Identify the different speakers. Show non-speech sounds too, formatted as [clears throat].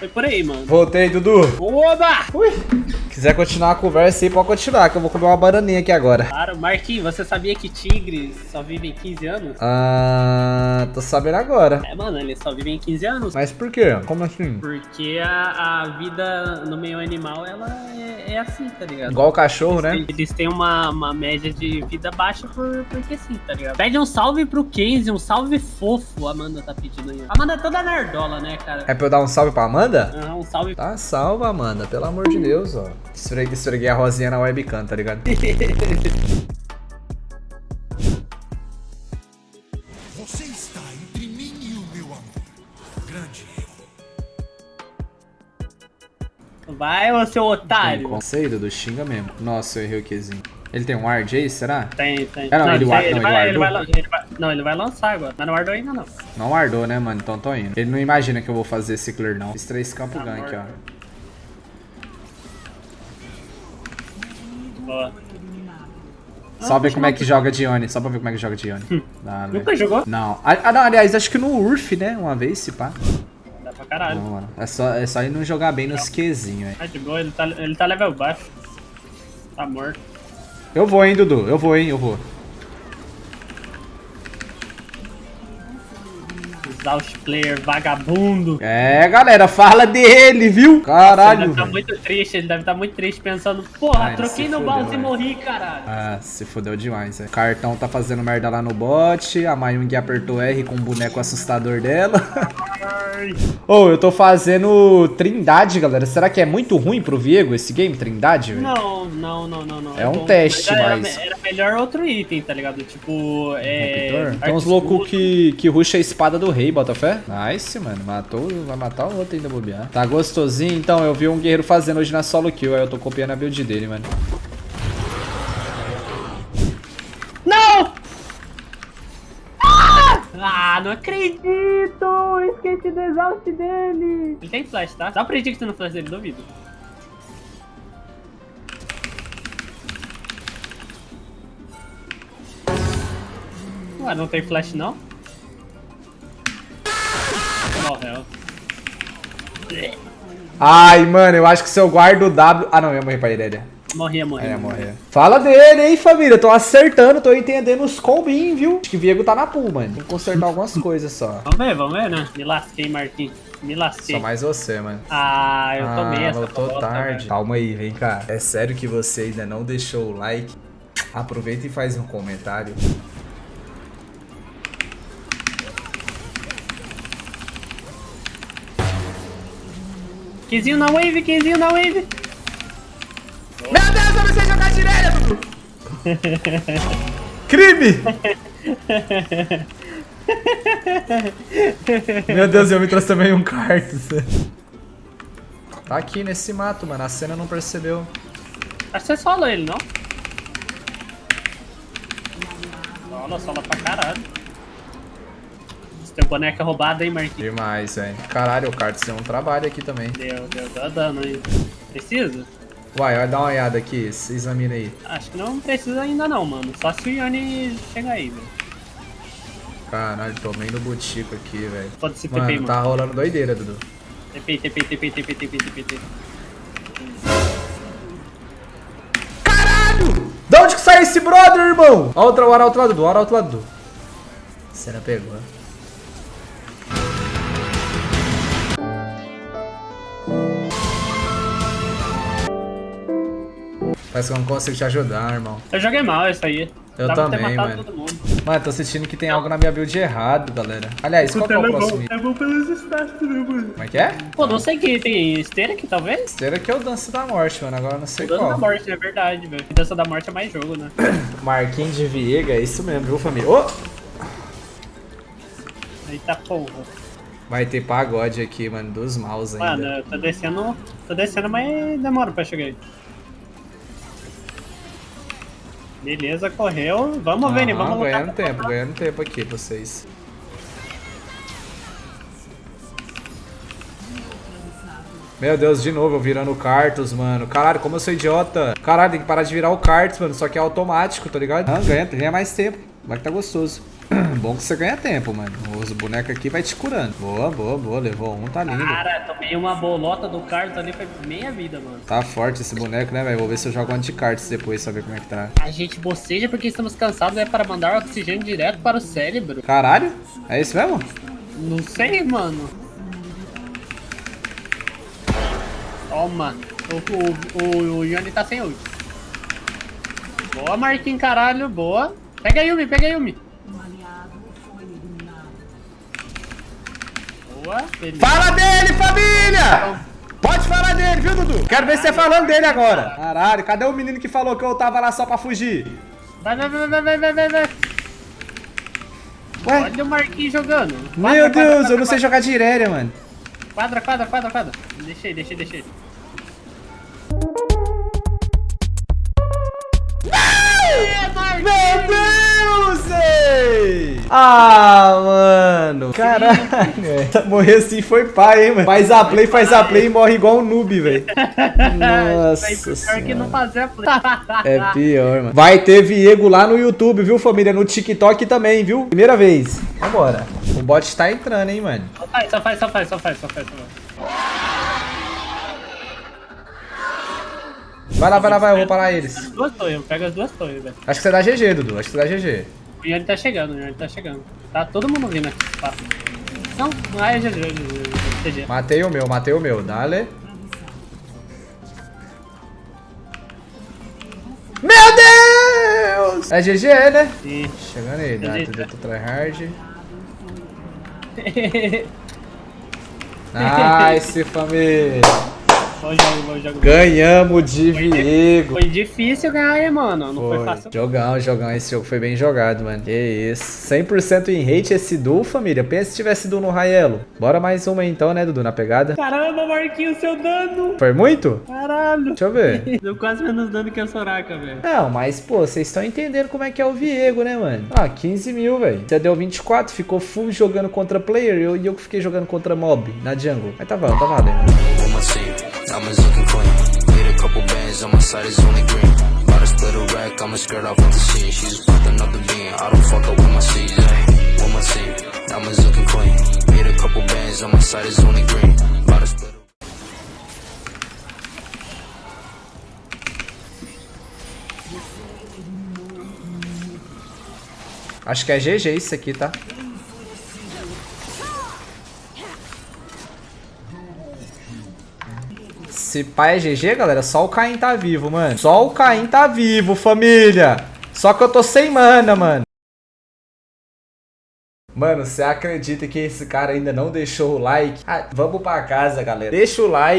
Speaker 1: Foi por aí, mano.
Speaker 2: Voltei, Dudu.
Speaker 1: Oba!
Speaker 2: Ui. Quiser continuar a conversa aí, pode continuar, que eu vou comer uma bananinha aqui agora.
Speaker 1: Claro, Marquinhos, você sabia que tigres só vivem 15 anos?
Speaker 2: Ah, tô sabendo agora.
Speaker 1: É, mano, eles só vivem 15 anos.
Speaker 2: Mas por quê? Como assim?
Speaker 1: Porque a, a vida no meio animal, ela é, é assim, tá ligado?
Speaker 2: Igual o cachorro, né?
Speaker 1: Eles têm uma, uma média de vida baixa por, porque sim, tá ligado? Pede um salve pro Kenzie, um salve fofo, a Amanda tá pedindo aí. A Amanda é toda nerdola, né, cara?
Speaker 2: É pra eu dar um salve pra Amanda?
Speaker 1: Ah, um salve.
Speaker 2: Tá salva, Amanda, pelo amor de Deus, ó. Esfreguei, esfreguei a rosinha na webcam, tá ligado? [laughs]
Speaker 3: Você está entre mim e o meu amor. Grande erro.
Speaker 1: Vai, ô seu otário.
Speaker 2: Sei, Dudu, xinga mesmo. Nossa, eu errei o Qzinho. Ele tem um ward aí, será?
Speaker 1: Tem, tem.
Speaker 2: Ah, não, ele
Speaker 1: sei,
Speaker 2: guarda- não, ele
Speaker 1: vai, ele, vai, ele Não, ele vai lançar agora. Mas não guardou ainda, não.
Speaker 2: Não guardou, né, mano? Então tô indo. Ele não imagina que eu vou fazer esse clear, não. Fiz três campos
Speaker 1: Tá
Speaker 2: gank, ó.
Speaker 1: Boa.
Speaker 2: Só ver como é que joga Dione. Só pra ver como é que joga Dione. Dá, né?
Speaker 1: Nunca jogou?
Speaker 2: Não. Ah, ah, não, aliás, acho que no Urf, né? Uma vez, se pá.
Speaker 1: Dá pra caralho.
Speaker 2: Não, mano. É só, é só ele não jogar bem nos Qzinhos, velho.
Speaker 1: Ah, de boa, ele tá, ele tá level baixo. Tá morto.
Speaker 2: Eu vou, hein, Dudu. Eu vou, hein, eu vou.
Speaker 1: Exaust player, vagabundo.
Speaker 2: É, galera, fala dele, viu?
Speaker 1: ele
Speaker 2: Caralho,
Speaker 1: deve estar
Speaker 2: velho.
Speaker 1: muito triste, ele deve estar muito triste pensando, porra,
Speaker 2: Ai,
Speaker 1: troquei no mouse e morri, caralho.
Speaker 2: Ah, se fodeu demais, velho. Cartão tá fazendo merda lá no bot. A Mayung apertou R com o boneco assustador dela. [laughs] Ô, eu tô fazendo Trindade, galera. Será que é muito ruim pro Viego esse game, Trindade, velho?
Speaker 1: Não, não, não, não, não.
Speaker 2: É um
Speaker 1: bom.
Speaker 2: teste,
Speaker 1: era,
Speaker 2: mas-
Speaker 1: Era melhor outro item, tá ligado? Tipo, é...
Speaker 2: Raptor? Tem uns
Speaker 1: arco
Speaker 2: loucos que, que ruxa a espada do rei, Botafé. Nice, mano. Matou, vai matar o outro ainda, bobear. Tá gostosinho? Então, eu vi um guerreiro fazendo hoje na solo kill. Aí eu tô copiando a build dele, mano.
Speaker 1: Não! Ah! Ah, não acredito! Esqueci do exaust dele! Ele tem flash, tá? Dá um predict no flash dele, duvido. Ué, não tem flash não?
Speaker 2: Ai, mano, eu acho que se eu guardo o W... Ah, não, eu ia morrer pra Irelia.
Speaker 1: Morria, morria.
Speaker 2: É, morrer. Fala dele, hein, família. Tô acertando, tô entendendo os combinhos, viu? Acho que o Viego tá na pool, mano. Tem que consertar algumas [laughs] coisas só.
Speaker 1: Vamos ver, vamos ver, né? Me lasquei, Marquinhos. Me lasquei.
Speaker 2: Só mais você, mano.
Speaker 1: Ah, eu tomei
Speaker 2: ah,
Speaker 1: essa
Speaker 2: voltou
Speaker 1: bosta,
Speaker 2: tarde.
Speaker 1: velho.
Speaker 2: Calma aí, vem cá. É sério que você ainda não deixou o like? Aproveita e faz um comentário.
Speaker 1: Quinzinho na wave, quinzinho na wave.
Speaker 2: Meu Deus, eu não sei jogar direito, Dudu! [laughs] Crime! [laughs] Meu Deus, eu me trouxe também um cartus. Tá aqui nesse mato, mano. A cena não percebeu.
Speaker 1: Acho que você solo ele, não? Sola, sola pra caralho. Esse teu boneco é roubado, hein, Marquinhos?
Speaker 2: Demais, velho. Caralho, o cartus deu um trabalho aqui também.
Speaker 1: Deu, deu, deu dano aí. Precisa?
Speaker 2: Uai, olha, dá uma olhada aqui. se Examina aí.
Speaker 1: Acho que não precisa ainda não, mano. Só se o Yone chegar aí, velho.
Speaker 2: Caralho, tomei no botico aqui, velho.
Speaker 1: Pode se TP,
Speaker 2: Mano, tá rolando doideira, Dudu.
Speaker 1: TP, TP, TP, TP, TP, TP, TP.
Speaker 2: Caralho! Da onde que sai esse brother, irmão? Olha outro lado do, olha outro lado do. Cena pegou. Parece que eu não consigo te ajudar, irmão.
Speaker 1: Eu joguei mal isso aí.
Speaker 2: Eu
Speaker 1: ter
Speaker 2: também, mano.
Speaker 1: todo mundo.
Speaker 2: Mano, tô sentindo que tem algo na minha build errado, galera. Aliás, qual que é o próximo?
Speaker 1: É bom pelos stats, né, mano?
Speaker 2: Como é que é?
Speaker 1: Pô, não sei que tem esteira aqui, talvez?
Speaker 2: Será que é o Dança da Morte, mano. Agora eu não sei
Speaker 1: Dança
Speaker 2: qual.
Speaker 1: da morte, é verdade, velho. Dança da morte é mais jogo, né? [coughs]
Speaker 2: Marquinhos de Viega, é isso mesmo, viu, família? Ô!
Speaker 1: Eita porra.
Speaker 2: Vai ter pagode aqui, mano, dos maus ainda.
Speaker 1: Mano, eu tô descendo. Tô descendo, mas demora pra chegar aí. Beleza, correu. Vamos, Vini,
Speaker 2: Aham,
Speaker 1: vamos lutar.
Speaker 2: ganhando tempo, ganhando tempo aqui vocês. Meu Deus, de novo, eu virando o Cartus, mano. Caralho, como eu sou idiota. Caralho, tem que parar de virar o Cartus, mano. Só que é automático, tá ligado? Ah, ganha, ganha mais tempo. Vai que tá gostoso. [clears throat] Bom que você ganha tempo, mano. Os bonecos aqui vai te curando. Boa, boa, boa. Levou um, tá lindo.
Speaker 1: Cara, tomei uma bolota do Carlos ali, foi meia vida, mano.
Speaker 2: Tá forte esse boneco, né, velho? Vou ver se eu jogo anti-cards depois, saber como é que tá.
Speaker 1: A gente boceja porque estamos cansados, é para mandar oxigênio direto para o cérebro.
Speaker 2: Caralho? É isso mesmo?
Speaker 1: Não sei, mano. Toma. O, o, o, o Yoni tá sem ult. Boa, Marquinhos, caralho. Boa. Pega a Yumi, pega a Yumi. Boa. Beleza.
Speaker 2: Fala dele, família! Pode falar dele, viu, Dudu? Quero ver você falando dele agora. Caralho, cadê o menino que falou que eu tava lá só pra fugir?
Speaker 1: Vai, vai, vai, vai, vai, vai, vai, vai.
Speaker 2: Ué?
Speaker 1: Olha o Marquinhos jogando.
Speaker 2: Meu
Speaker 1: Quadra,
Speaker 2: Deus,
Speaker 1: quadra,
Speaker 2: eu não
Speaker 1: quadra,
Speaker 2: sei jogar de mano.
Speaker 1: Quadra, quadra, quadra, quadra. Deixei, deixei, deixei.
Speaker 2: Ah, mano. Caralho. Morrer assim foi pai, hein, mano. Faz a play, faz a play e morre igual um noob, velho. Nossa
Speaker 1: Pior que não
Speaker 2: senhora.
Speaker 1: fazer a play.
Speaker 2: É pior, mano. Vai ter Viego lá no YouTube, viu, família? No TikTok também, viu? Primeira vez. Vambora. O bot tá entrando, hein, mano.
Speaker 1: Só faz, só faz, só faz, só faz, só faz. Só faz.
Speaker 2: Vai lá, vai lá, vai. Eu vou parar eles.
Speaker 1: As duas torres, pega as duas torres, velho.
Speaker 2: Acho que você dá GG, Dudu. Acho que você dá GG.
Speaker 1: O Yoni tá chegando, o Yoni tá chegando. Tá todo mundo vindo aqui. Tá. Não, não é GG.
Speaker 2: Matei o meu, matei o meu. Dale. Meu Deus! É GG, né?
Speaker 1: Sim.
Speaker 2: Chegando aí,
Speaker 1: GG.
Speaker 2: tudo do tryhard. [laughs] Nice, família.
Speaker 1: Bom jogo, bom jogo.
Speaker 2: Ganhamos de Viego.
Speaker 1: Foi difícil ganhar aí, mano. Não foi,
Speaker 2: Foi.
Speaker 1: fácil.
Speaker 2: Jogão, jogão. Esse jogo foi bem jogado, mano. Que isso. 100% em hate esse duo, família. Pensa se tivesse duo no Raelo. Bora mais uma então, né, Dudu, na pegada.
Speaker 1: Caramba, Marquinhos, seu dano.
Speaker 2: Foi muito?
Speaker 1: Caralho.
Speaker 2: Deixa eu ver. [laughs]
Speaker 1: Deu quase menos dano que a Soraka, velho.
Speaker 2: Não, mas, pô, vocês estão entendendo como é que é o Viego, né, mano? Ah, 15 mil, velho. Você deu 24, ficou full jogando contra player e eu, e eu que fiquei jogando contra mob na jungle. Mas tá valendo, tá valendo.
Speaker 4: on my Diamonds looking clean. Made a couple bands on my side is only green. About split a rack, I'ma skirt off with the scene. She's up the bean. I don't fuck up with my C's, ayy. On my team. Diamonds looking clean. Made a couple bands on my side only green. About split
Speaker 2: Acho que é GG isso aqui, tá? Se pai é GG, galera, só o Caim tá vivo, mano. Só o Caim tá vivo, família. Só que eu tô sem mana, mano. Mano, você acredita que esse cara ainda não deixou o like? Ah, vamos pra casa, galera. Deixa o like.